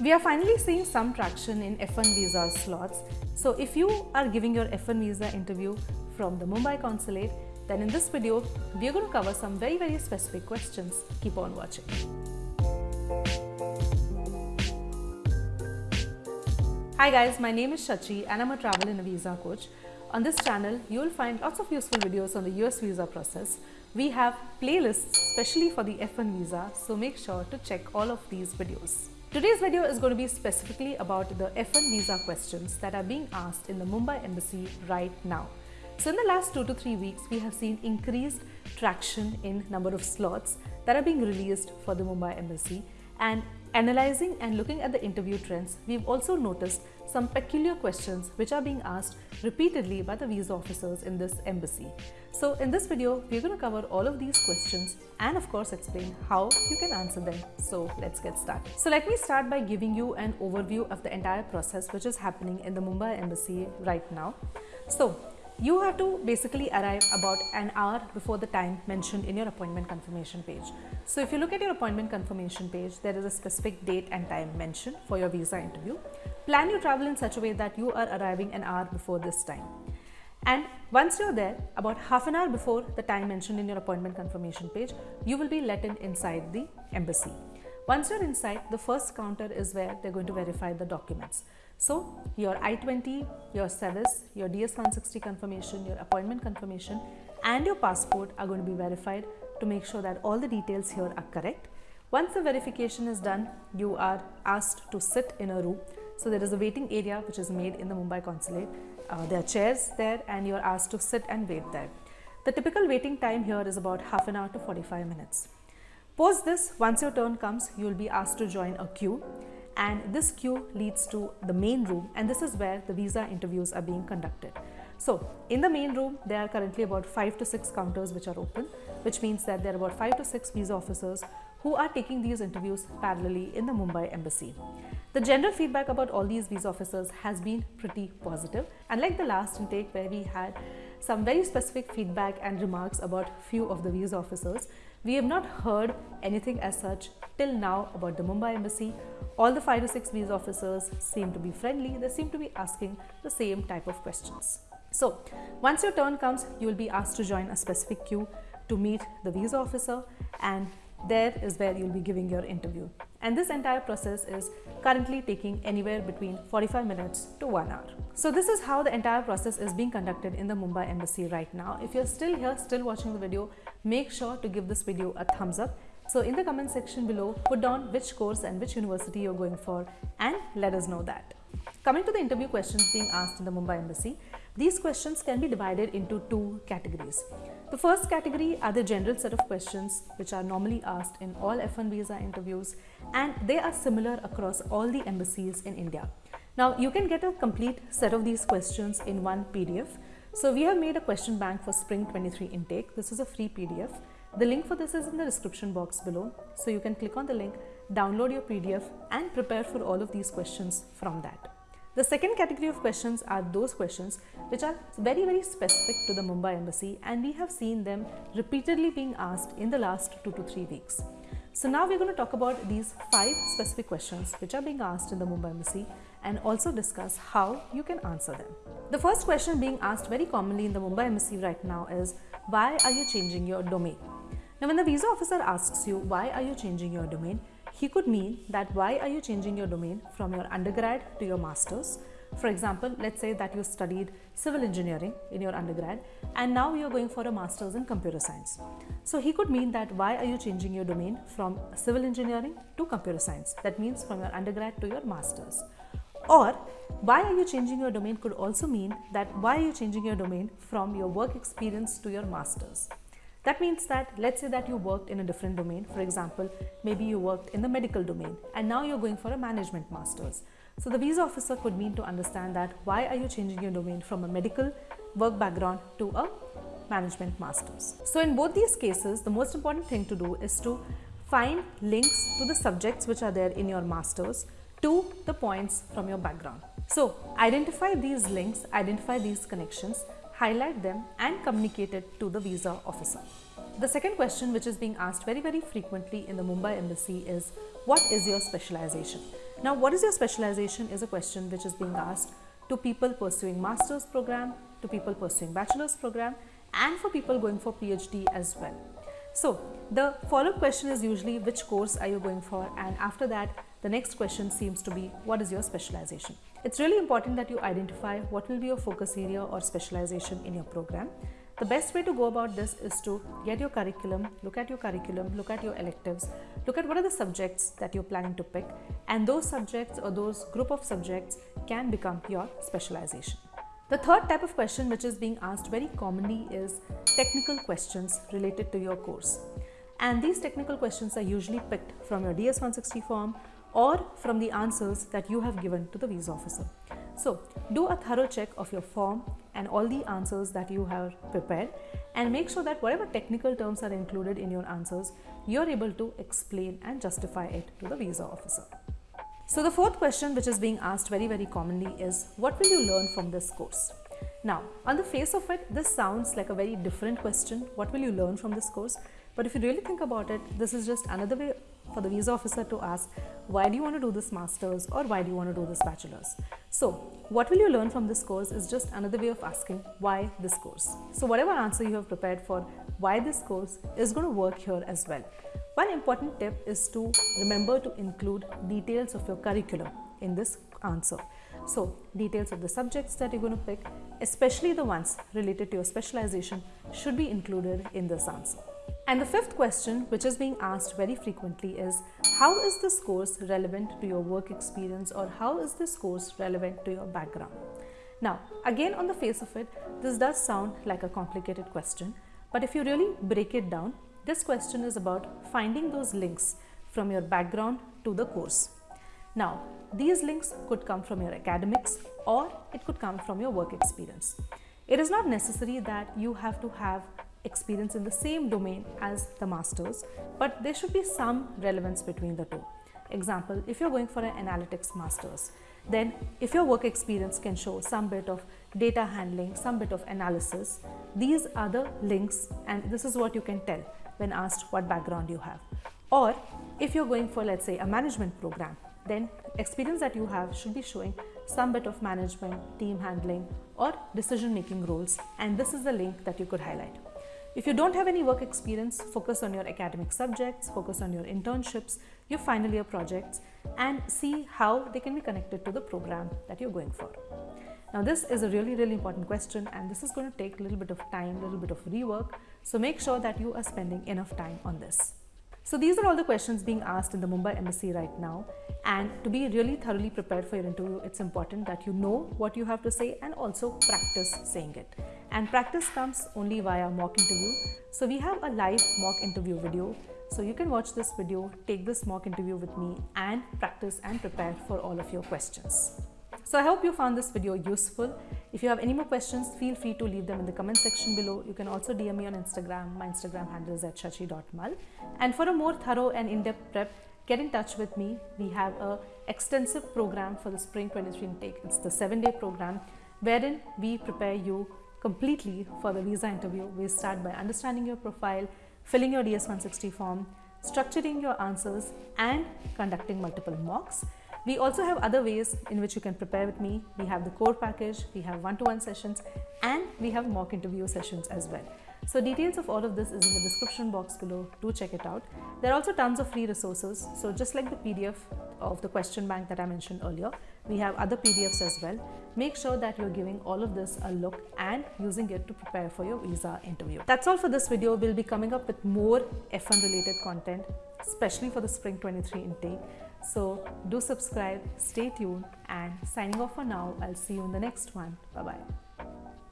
We are finally seeing some traction in F1 visa slots. So if you are giving your F1 visa interview from the Mumbai consulate, then in this video, we are going to cover some very, very specific questions. Keep on watching. Hi guys, my name is Shachi and I'm a travel and a visa coach. On this channel, you will find lots of useful videos on the US visa process. We have playlists specially for the F1 visa, so make sure to check all of these videos. Today's video is going to be specifically about the F1 visa questions that are being asked in the Mumbai embassy right now. So in the last two to three weeks, we have seen increased traction in number of slots that are being released for the Mumbai embassy and analyzing and looking at the interview trends, we've also noticed some peculiar questions which are being asked repeatedly by the visa officers in this embassy. So in this video, we're going to cover all of these questions and of course explain how you can answer them. So let's get started. So let me start by giving you an overview of the entire process which is happening in the Mumbai embassy right now. So you have to basically arrive about an hour before the time mentioned in your appointment confirmation page. So if you look at your appointment confirmation page, there is a specific date and time mentioned for your visa interview. Plan your travel in such a way that you are arriving an hour before this time. And once you're there, about half an hour before the time mentioned in your appointment confirmation page, you will be let in inside the embassy. Once you're inside, the first counter is where they're going to verify the documents. So your I-20, your SEVIS, your DS-160 confirmation, your appointment confirmation and your passport are going to be verified to make sure that all the details here are correct. Once the verification is done, you are asked to sit in a room. So there is a waiting area which is made in the Mumbai consulate. Uh, there are chairs there and you are asked to sit and wait there. The typical waiting time here is about half an hour to 45 minutes. Post this, once your turn comes, you will be asked to join a queue and this queue leads to the main room and this is where the visa interviews are being conducted. So in the main room, there are currently about 5 to 6 counters which are open, which means that there are about 5 to 6 visa officers who are taking these interviews parallelly in the Mumbai embassy. The general feedback about all these visa officers has been pretty positive. Unlike the last intake where we had some very specific feedback and remarks about few of the visa officers, we have not heard anything as such till now about the Mumbai embassy. All the 5 to 6 visa officers seem to be friendly, they seem to be asking the same type of questions. So, once your turn comes, you will be asked to join a specific queue to meet the visa officer and there is where you'll be giving your interview. And this entire process is currently taking anywhere between 45 minutes to 1 hour. So this is how the entire process is being conducted in the Mumbai embassy right now. If you're still here, still watching the video, make sure to give this video a thumbs up. So in the comment section below, put down which course and which university you're going for and let us know that. Coming to the interview questions being asked in the Mumbai embassy, these questions can be divided into two categories. The first category are the general set of questions which are normally asked in all F1 visa interviews and they are similar across all the embassies in India. Now you can get a complete set of these questions in one PDF. So we have made a question bank for Spring 23 intake. This is a free PDF. The link for this is in the description box below. So you can click on the link, download your PDF and prepare for all of these questions from that. The second category of questions are those questions which are very very specific to the Mumbai embassy and we have seen them repeatedly being asked in the last 2 to 3 weeks. So now we're going to talk about these 5 specific questions which are being asked in the Mumbai embassy and also discuss how you can answer them. The first question being asked very commonly in the Mumbai embassy right now is why are you changing your domain? Now when the visa officer asks you why are you changing your domain, he could mean that why are you changing your domain from your undergrad to your master's. For example, let's say that you studied civil engineering in your undergrad and now you're going for a master's in computer science. So he could mean that why are you changing your domain from civil engineering to computer science? That means from your undergrad to your master's. Or why are you changing your domain could also mean that why are you changing your domain from your work experience to your master's. That means that let's say that you worked in a different domain. For example, maybe you worked in the medical domain and now you're going for a management master's. So the visa officer could mean to understand that why are you changing your domain from a medical work background to a management master's. So in both these cases, the most important thing to do is to find links to the subjects which are there in your master's to the points from your background. So identify these links, identify these connections highlight them and communicate it to the visa officer. The second question which is being asked very very frequently in the Mumbai embassy is what is your specialization? Now, what is your specialization is a question which is being asked to people pursuing master's program, to people pursuing bachelor's program and for people going for PhD as well. So, the follow-up question is usually which course are you going for and after that the next question seems to be what is your specialization. It's really important that you identify what will be your focus area or specialization in your program. The best way to go about this is to get your curriculum, look at your curriculum, look at your electives, look at what are the subjects that you're planning to pick and those subjects or those group of subjects can become your specialization. The third type of question which is being asked very commonly is technical questions related to your course. And these technical questions are usually picked from your DS-160 form or from the answers that you have given to the visa officer. So do a thorough check of your form and all the answers that you have prepared and make sure that whatever technical terms are included in your answers, you're able to explain and justify it to the visa officer. So the fourth question which is being asked very very commonly is what will you learn from this course? Now on the face of it this sounds like a very different question what will you learn from this course but if you really think about it this is just another way for the visa officer to ask why do you want to do this masters or why do you want to do this bachelor's. So what will you learn from this course is just another way of asking why this course. So whatever answer you have prepared for why this course is going to work here as well. One important tip is to remember to include details of your curriculum in this answer. So details of the subjects that you're going to pick, especially the ones related to your specialization should be included in this answer. And the fifth question which is being asked very frequently is how is this course relevant to your work experience or how is this course relevant to your background? Now again on the face of it this does sound like a complicated question but if you really break it down this question is about finding those links from your background to the course. Now, these links could come from your academics or it could come from your work experience. It is not necessary that you have to have experience in the same domain as the masters, but there should be some relevance between the two. Example, if you're going for an analytics masters, then if your work experience can show some bit of data handling, some bit of analysis, these are the links and this is what you can tell when asked what background you have. Or if you're going for let's say a management program, then experience that you have should be showing some bit of management, team handling or decision making roles and this is the link that you could highlight. If you don't have any work experience, focus on your academic subjects, focus on your internships, your final year projects and see how they can be connected to the program that you're going for. Now this is a really really important question and this is going to take a little bit of time, a little bit of rework. So make sure that you are spending enough time on this. So these are all the questions being asked in the Mumbai Embassy right now and to be really thoroughly prepared for your interview it's important that you know what you have to say and also practice saying it. And practice comes only via mock interview. So we have a live mock interview video so you can watch this video, take this mock interview with me and practice and prepare for all of your questions. So I hope you found this video useful. If you have any more questions, feel free to leave them in the comment section below. You can also DM me on Instagram. My Instagram handle is at shachi.mal. And for a more thorough and in-depth prep, get in touch with me. We have a extensive program for the Spring 23 intake. It's the seven-day program wherein we prepare you completely for the visa interview. We start by understanding your profile, filling your DS-160 form, structuring your answers and conducting multiple mocks. We also have other ways in which you can prepare with me. We have the core package, we have one-to-one -one sessions and we have mock interview sessions as well. So details of all of this is in the description box below. Do check it out. There are also tons of free resources. So just like the PDF of the question bank that I mentioned earlier, we have other PDFs as well. Make sure that you're giving all of this a look and using it to prepare for your visa interview. That's all for this video. We'll be coming up with more F1 related content, especially for the Spring 23 intake. So do subscribe, stay tuned and signing off for now. I'll see you in the next one. Bye bye.